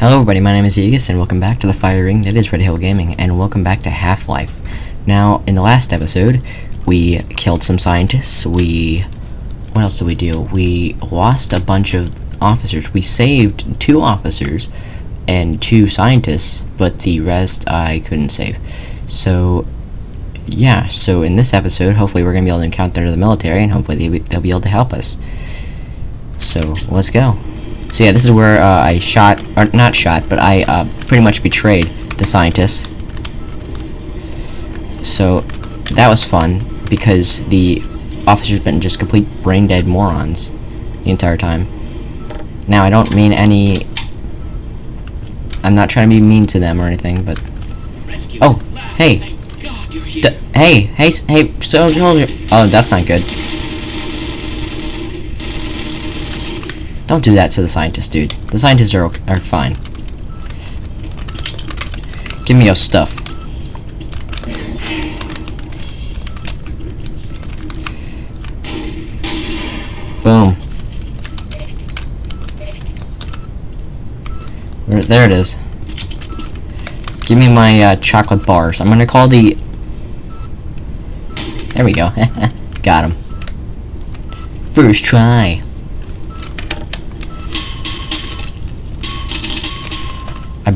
Hello everybody, my name is Aegis and welcome back to the fire ring that is Red Hill Gaming and welcome back to Half-Life. Now, in the last episode, we killed some scientists, we... What else did we do? We lost a bunch of officers. We saved two officers and two scientists, but the rest I couldn't save. So, yeah, so in this episode, hopefully we're going to be able to encounter the military and hopefully they, they'll be able to help us. So, let's go. So yeah, this is where uh, I shot, or not shot, but I uh, pretty much betrayed the scientists. So that was fun because the officers been just complete brain dead morons the entire time. Now I don't mean any. I'm not trying to be mean to them or anything, but oh, hey, D hey, hey, hey, soldier. Oh, that's not good. Don't do that to the scientists, dude. The scientists are, okay, are fine. Give me your stuff. Boom. There it is. Give me my uh, chocolate bars. I'm gonna call the... There we go. Got him. First try.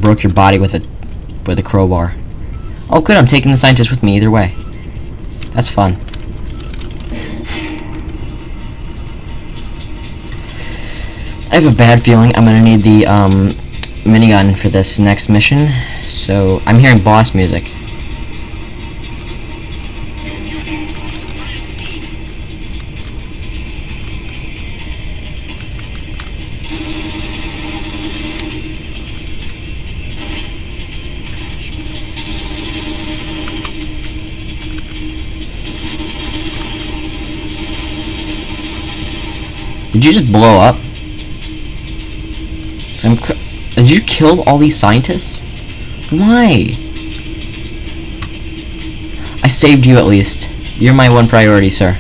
Broke your body with a with a crowbar. Oh good, I'm taking the scientist with me either way. That's fun. I have a bad feeling I'm gonna need the um, minigun for this next mission. So I'm hearing boss music. Did you just blow up? did you kill all these scientists? Why? I saved you at least. You're my one priority, sir.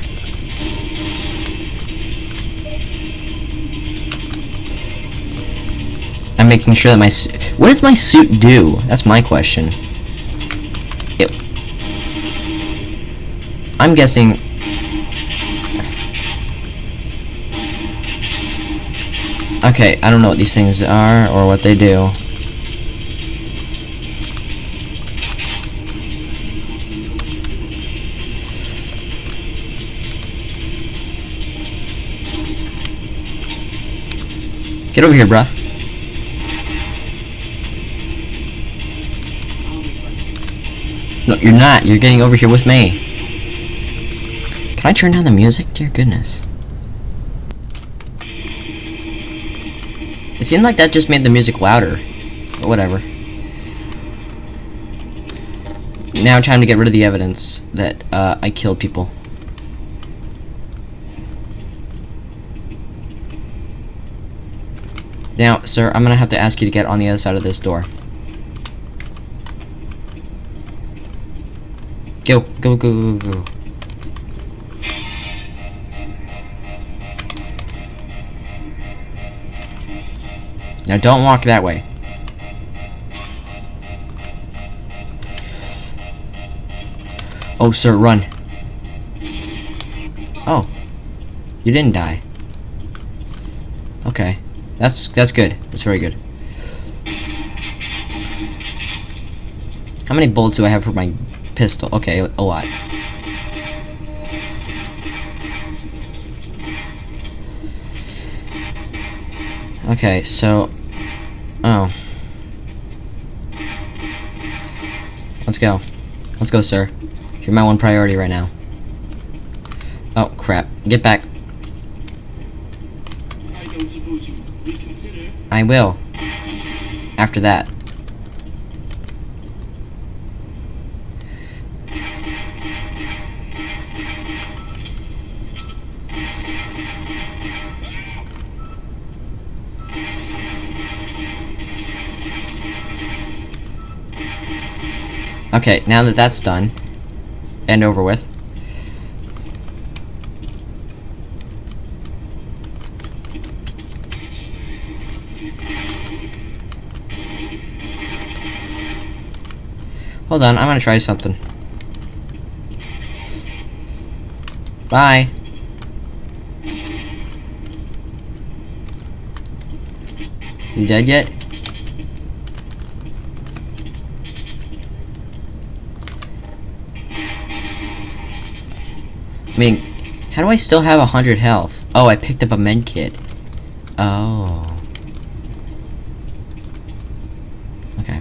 I'm making sure that my what does my suit do? That's my question. It I'm guessing Okay, I don't know what these things are or what they do. Get over here, bruh. No, you're not. You're getting over here with me. Can I turn down the music? Dear goodness. It seemed like that just made the music louder. But whatever. Now time to get rid of the evidence that uh, I killed people. Now, sir, I'm gonna have to ask you to get on the other side of this door. Go, go, go, go, go. Now don't walk that way. Oh, sir, run. Oh. You didn't die. Okay. That's that's good. That's very good. How many bullets do I have for my pistol? Okay, a lot. Okay, so... Oh. Let's go. Let's go, sir. You're my one priority right now. Oh, crap. Get back. I will. After that. Okay, now that that's done and over with, Hold on, I'm gonna try something. Bye. You dead yet? I mean, how do I still have a hundred health? Oh, I picked up a med kit. Oh. Okay.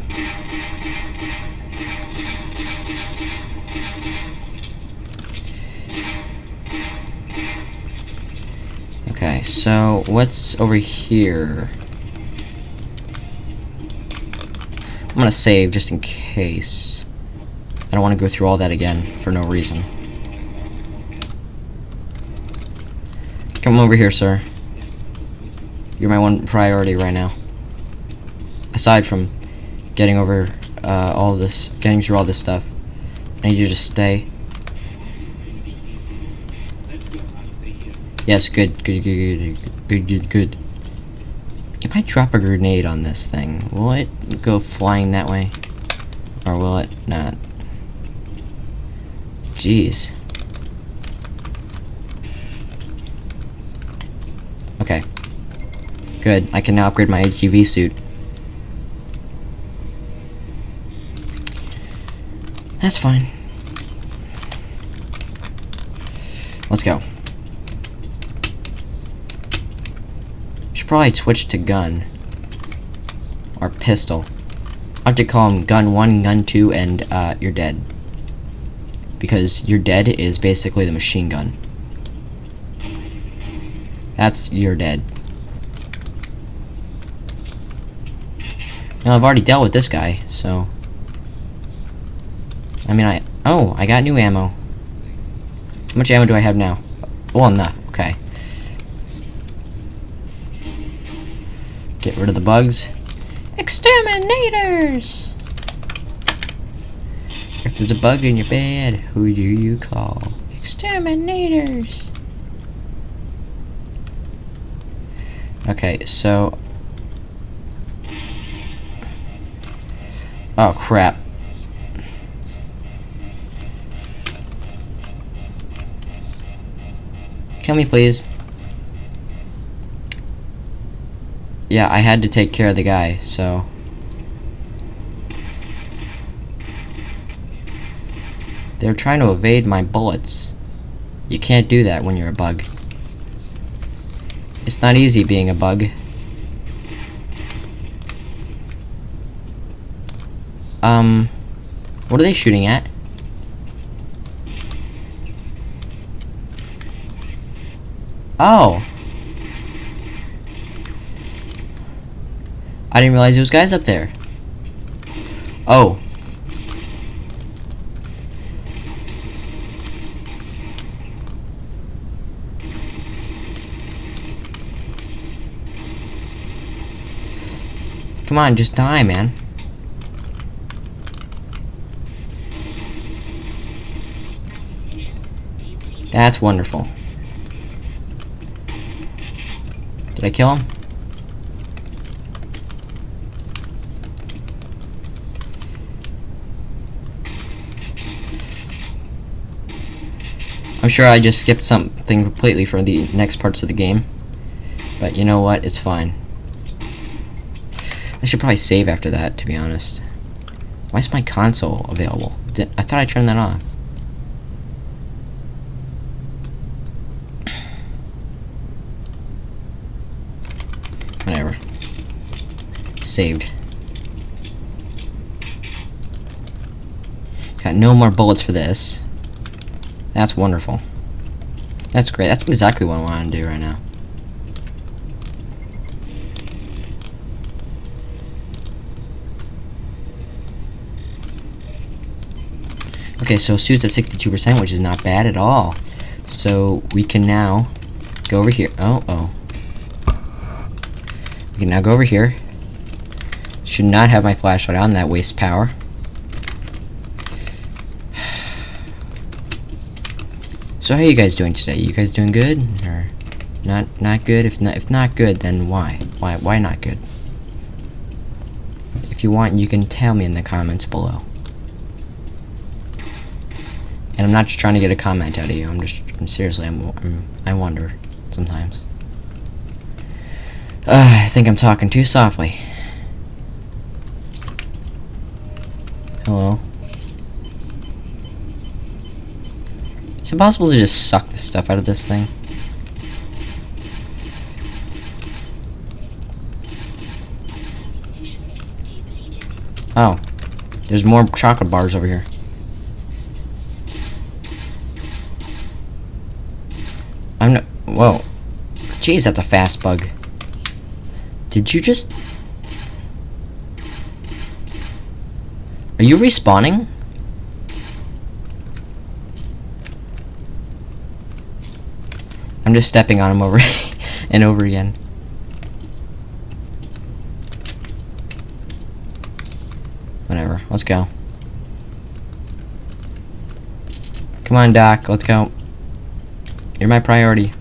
Okay, so what's over here? I'm gonna save just in case. I don't want to go through all that again for no reason. Come over here, sir. You're my one priority right now. Aside from getting over uh, all this, getting through all this stuff, I need you to stay. Yes, good, good, good, good, good, good, good. If I drop a grenade on this thing, will it go flying that way? Or will it not? Jeez. Okay. Good. I can now upgrade my HEV suit. That's fine. Let's go. Should probably switch to gun. Or pistol. I have to call them gun 1, gun 2, and uh, you're dead. Because you're dead is basically the machine gun. That's you're dead. Now I've already dealt with this guy, so I mean I oh, I got new ammo. How much ammo do I have now? Well enough, okay. Get rid of the bugs. Exterminators! If there's a bug in your bed, who do you call? Exterminators! Okay, so... Oh, crap. Kill me, please. Yeah, I had to take care of the guy, so... They're trying to evade my bullets. You can't do that when you're a bug. It's not easy being a bug. Um, what are they shooting at? Oh. I didn't realize there was guys up there. Oh. Come on, just die, man. That's wonderful. Did I kill him? I'm sure I just skipped something completely for the next parts of the game. But you know what? It's fine. I should probably save after that, to be honest. Why is my console available? I thought I turned that off. Whatever. Saved. Got no more bullets for this. That's wonderful. That's great. That's exactly what I want to do right now. Okay, so suits at 62%, which is not bad at all. So we can now go over here. Oh, oh. We can now go over here. Should not have my flashlight on, that wastes power. So how you guys doing today? You guys doing good? Or not not good? If not if not good, then why? Why why not good? If you want, you can tell me in the comments below. And I'm not just trying to get a comment out of you. I'm just I'm seriously. I'm, I'm I wonder sometimes. Uh, I think I'm talking too softly. Oh, Hello. Is it possible to just suck the stuff out of this thing? Oh. There's more chocolate bars over here. I'm not. Whoa. Jeez, that's a fast bug. Did you just. Are you respawning? I'm just stepping on him over and over again. Whatever. Let's go. Come on, Doc. Let's go. You're my priority.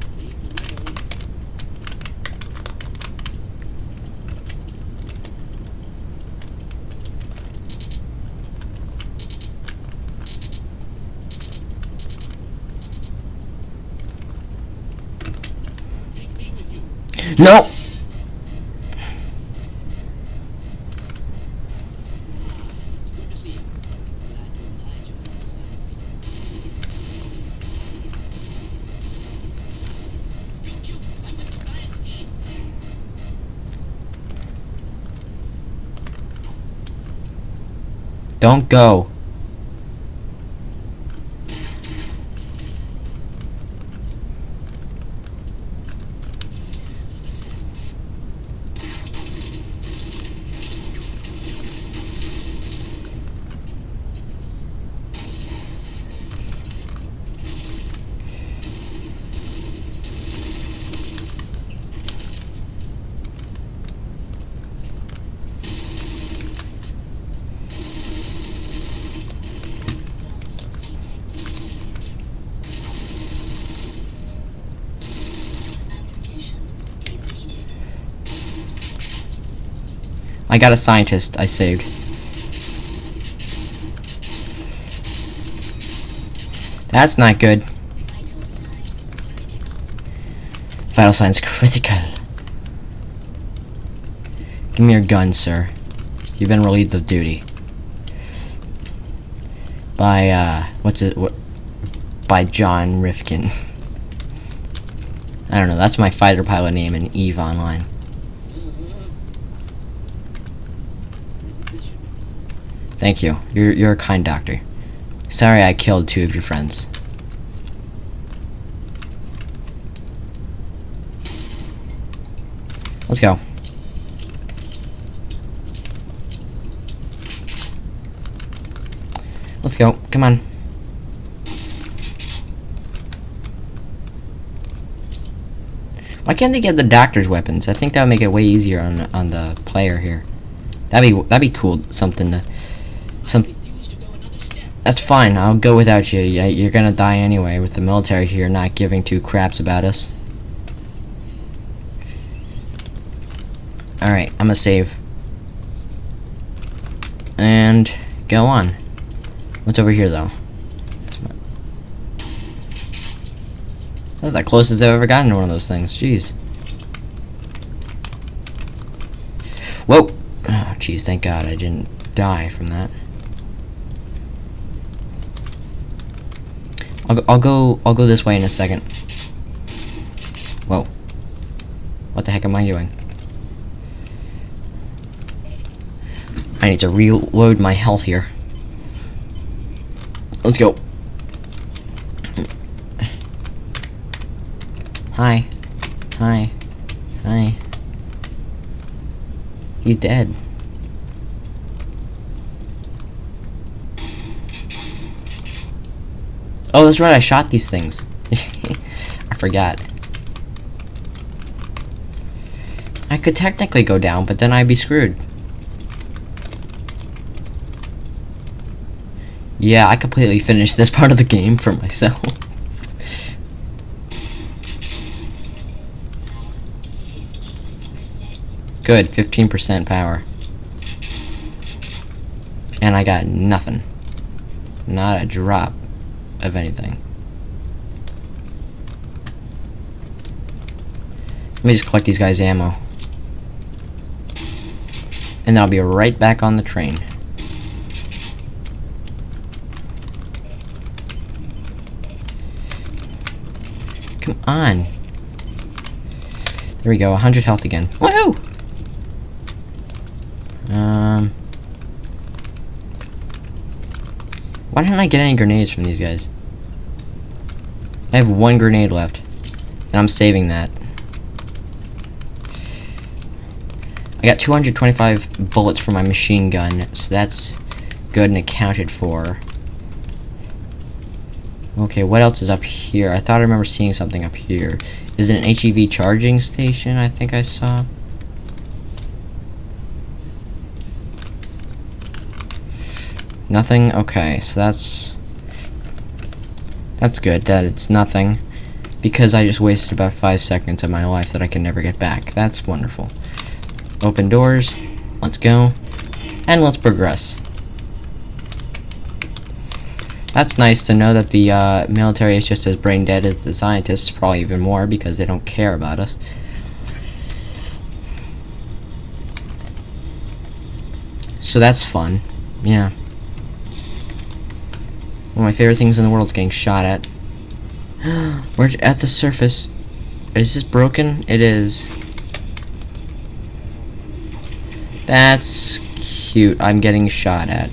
Don't go. I got a scientist I saved. That's not good. Vital signs critical. Give me your gun, sir. You've been relieved of duty. By, uh, what's it, what, by John Rifkin. I don't know, that's my fighter pilot name in EVE Online. Thank you. You're, you're a kind doctor. Sorry I killed two of your friends. Let's go. Let's go. Come on. Why can't they get the doctor's weapons? I think that would make it way easier on on the player here. That'd be that'd be cool. Something to some. That's fine. I'll go without you. You're gonna die anyway with the military here not giving two craps about us. Alright, I'm gonna save. And go on. What's over here though? That's the closest I've ever gotten to one of those things. Jeez. Whoa! Oh, jeez, thank God I didn't die from that. I'll, go I'll go this way in a second. Whoa. What the heck am I doing? I need to reload my health here. Let's go. Hi. Hi. Hi. He's dead. Oh, that's right, I shot these things. I forgot. I could technically go down, but then I'd be screwed. Yeah, I completely finished this part of the game for myself. Good, 15% power. And I got nothing. Not a drop. Of anything. Let me just collect these guys' ammo. And then I'll be right back on the train. Come on. There we go, 100 health again. Woohoo! Um... Didn't get any grenades from these guys? I have one grenade left. And I'm saving that. I got 225 bullets for my machine gun, so that's good and accounted for. Okay, what else is up here? I thought I remember seeing something up here. Is it an HEV charging station I think I saw? Nothing? Okay, so that's... That's good that it's nothing. Because I just wasted about five seconds of my life that I can never get back. That's wonderful. Open doors. Let's go. And let's progress. That's nice to know that the uh, military is just as brain dead as the scientists, probably even more, because they don't care about us. So that's fun. Yeah. One of my favorite things in the world is getting shot at. We're at the surface. Is this broken? It is. That's cute. I'm getting shot at.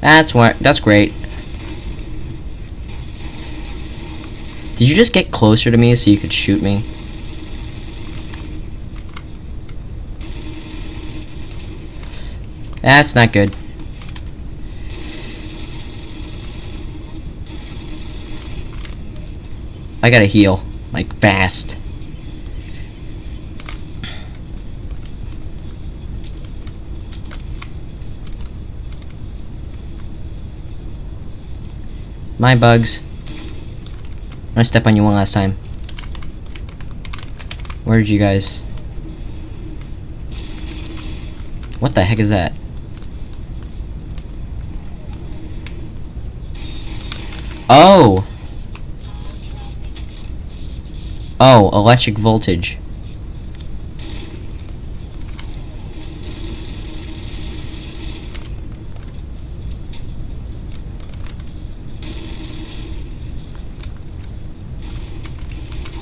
That's what. That's great. Did you just get closer to me so you could shoot me? That's not good. I gotta heal. Like, fast. My bugs. Gonna step on you one last time. Where did you guys... What the heck is that? Oh! Oh, electric voltage.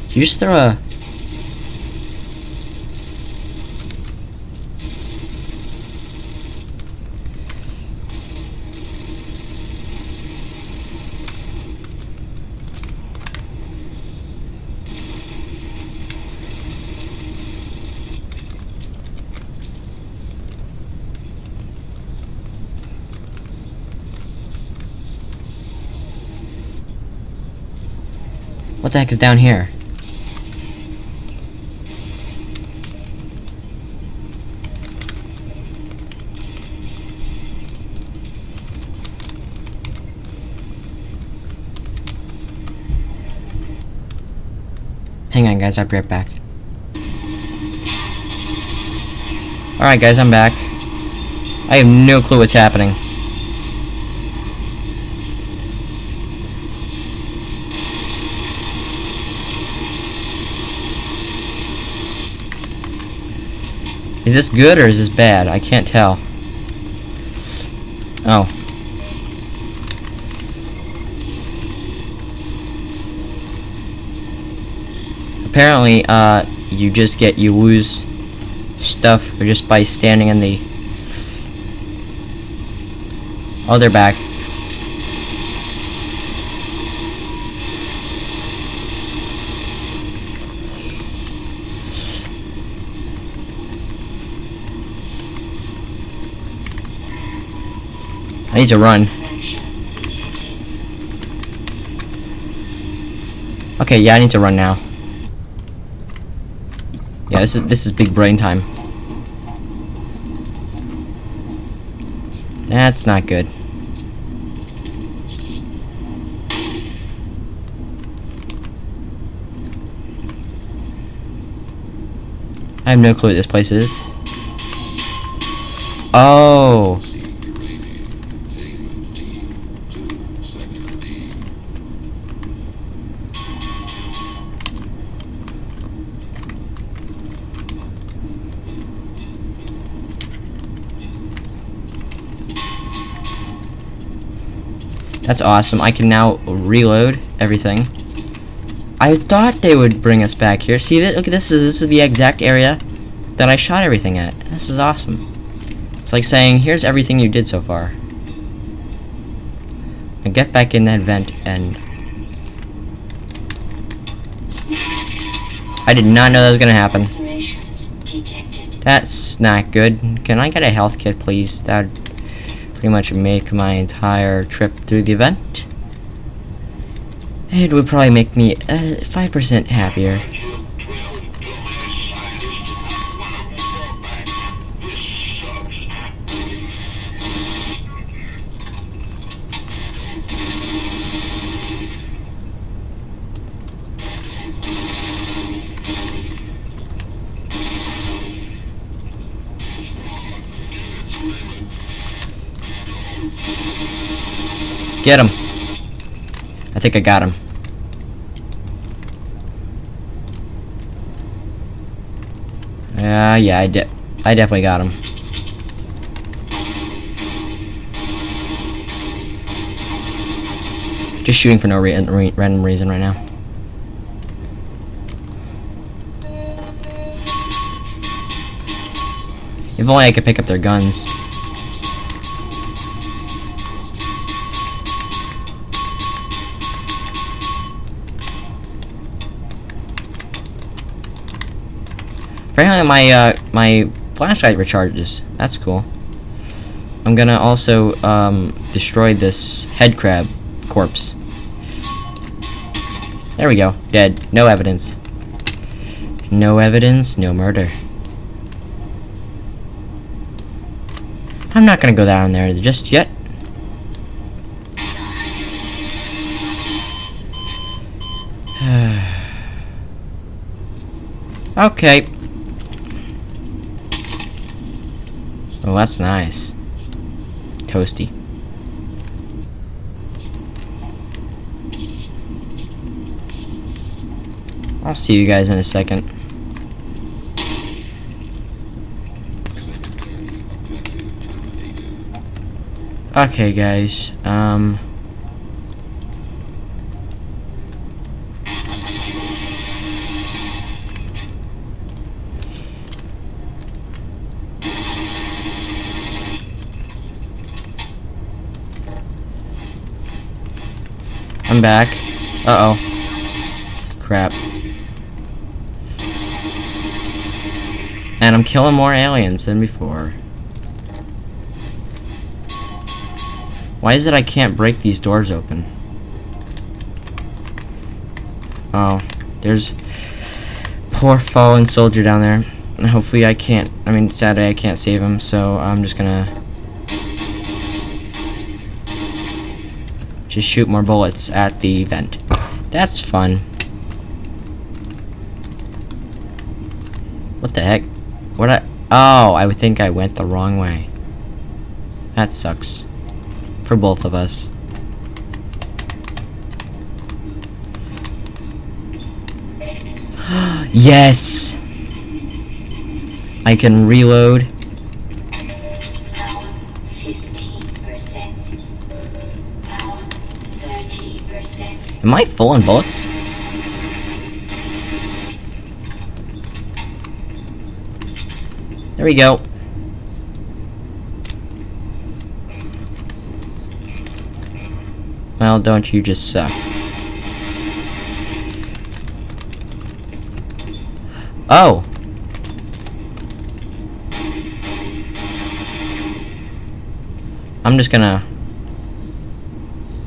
You just throw a... What the heck is down here? Hang on guys, I'll be right back. Alright guys, I'm back. I have no clue what's happening. Is this good or is this bad? I can't tell. Oh. apparently, uh, you just get, you lose stuff just by standing in the... They're back. I need to run. Okay, yeah, I need to run now. Yeah, this is this is big brain time. That's not good. I have no clue what this place is. Oh. That's awesome. I can now reload everything. I thought they would bring us back here. See that? Look, this is this is the exact area that I shot everything at. This is awesome. It's like saying, here's everything you did so far. And get back in that vent and... I did not know that was gonna happen. That's not good. Can I get a health kit, please? That pretty much make my entire trip through the event. It would probably make me 5% uh, happier. Get him. I think I got him. Yeah, yeah, I did. I definitely got him. Just shooting for no re re random reason right now. If only I could pick up their guns. Apparently my, uh, my flashlight recharges. That's cool. I'm gonna also, um, destroy this head crab corpse. There we go. Dead. No evidence. No evidence, no murder. I'm not gonna go down there just yet. okay. Oh, that's nice. Toasty. I'll see you guys in a second. Okay, guys. Um... I'm back. Uh-oh. Crap. And I'm killing more aliens than before. Why is it I can't break these doors open? Oh, there's poor fallen soldier down there. Hopefully I can't, I mean, sadly I can't save him, so I'm just gonna shoot more bullets at the vent. That's fun. What the heck? What I... Oh, I think I went the wrong way. That sucks. For both of us. yes! I can reload. Am I full on bullets? There we go. Well, don't you just suck. Oh! I'm just gonna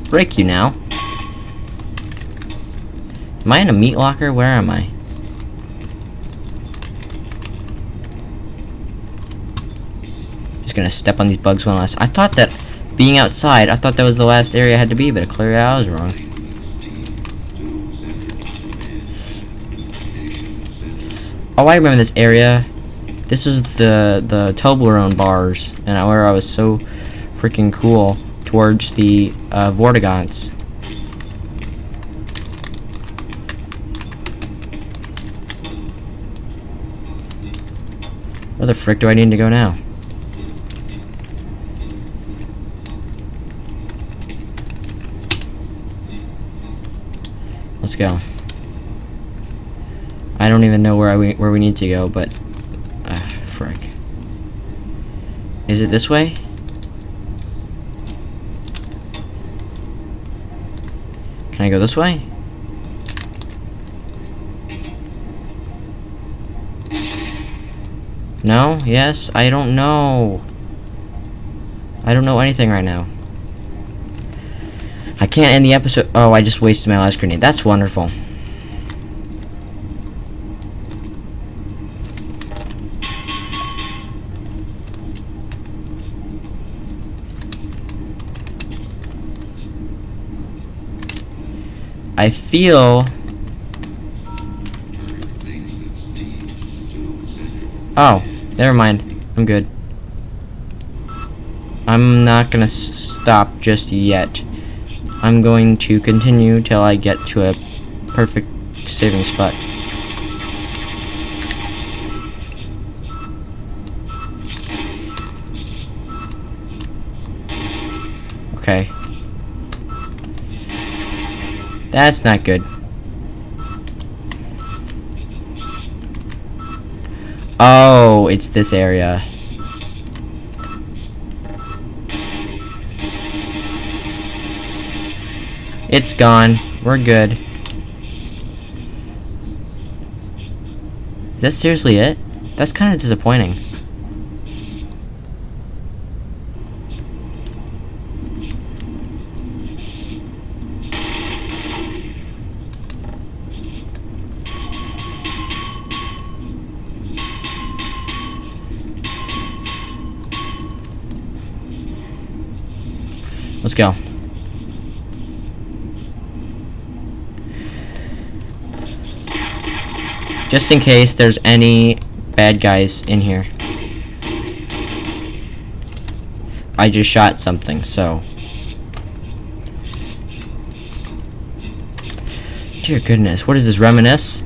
break you now. Am I in a meat locker? Where am I? Just gonna step on these bugs one last. I thought that being outside, I thought that was the last area I had to be, but clearly I was wrong. Oh, I remember this area. This is the the Toblerone bars, and where I was so freaking cool towards the uh, Vortigaunts. Where the frick do I need to go now? Let's go. I don't even know where I where we need to go, but uh, frick. Is it this way? Can I go this way? No? Yes? I don't know. I don't know anything right now. I can't end the episode. Oh, I just wasted my last grenade. That's wonderful. I feel... Oh, never mind. I'm good. I'm not gonna stop just yet. I'm going to continue till I get to a perfect saving spot. Okay. That's not good. Oh, it's this area. It's gone. We're good. Is that seriously it? That's kind of disappointing. Let's go. Just in case there's any bad guys in here. I just shot something, so... Dear goodness, what is this, reminisce?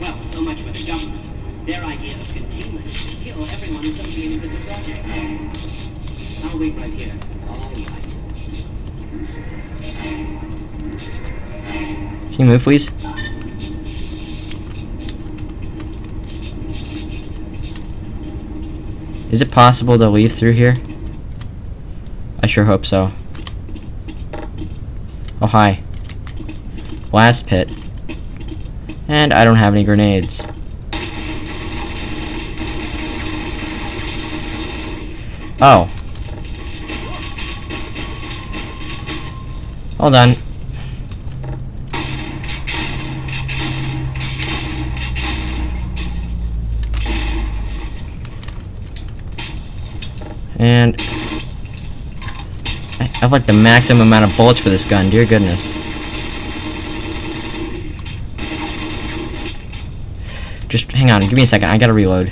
Well, so much for the government. Their idea of containment is to kill everyone associated with the project. I'll wait right here. All right. Can you move, please? Is it possible to leave through here? I sure hope so. Oh, hi. Blast pit. And I don't have any grenades. Oh. Hold on. I have like the maximum amount of bullets for this gun, dear goodness. Just hang on, give me a second, I gotta reload.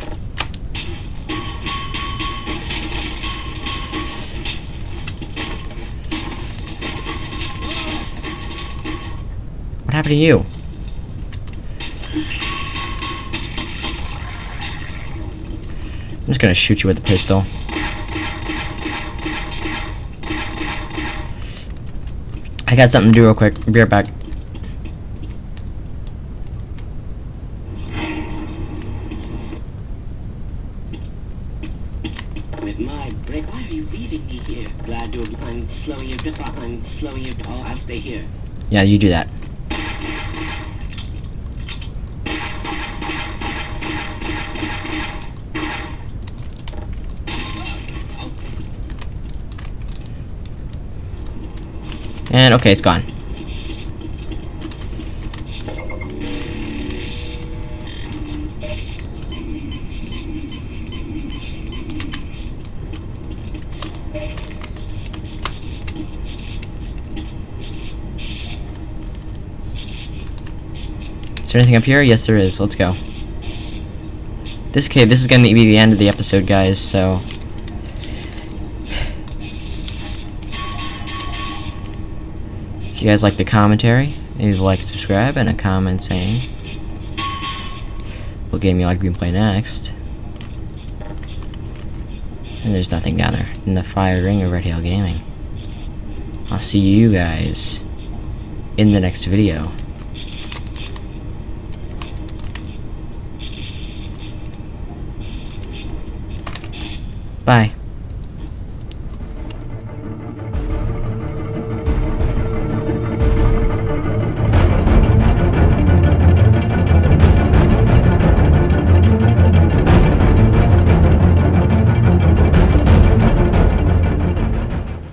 What happened to you? I'm just gonna shoot you with the pistol. I got something to do real quick. Be right back. With my break, why are you leaving me here? Glad to I'm slowing you down. I'm slowing you oh, down. I'll stay here. Yeah, you do that. And okay, it's gone. Is there anything up here? Yes, there is. Let's go. This okay, this is gonna be the end of the episode, guys. So. If you guys like the commentary, leave a like and subscribe, and a comment saying what game you like to play next. And there's nothing down there in the fire ring of Red Hill Gaming. I'll see you guys in the next video. Bye.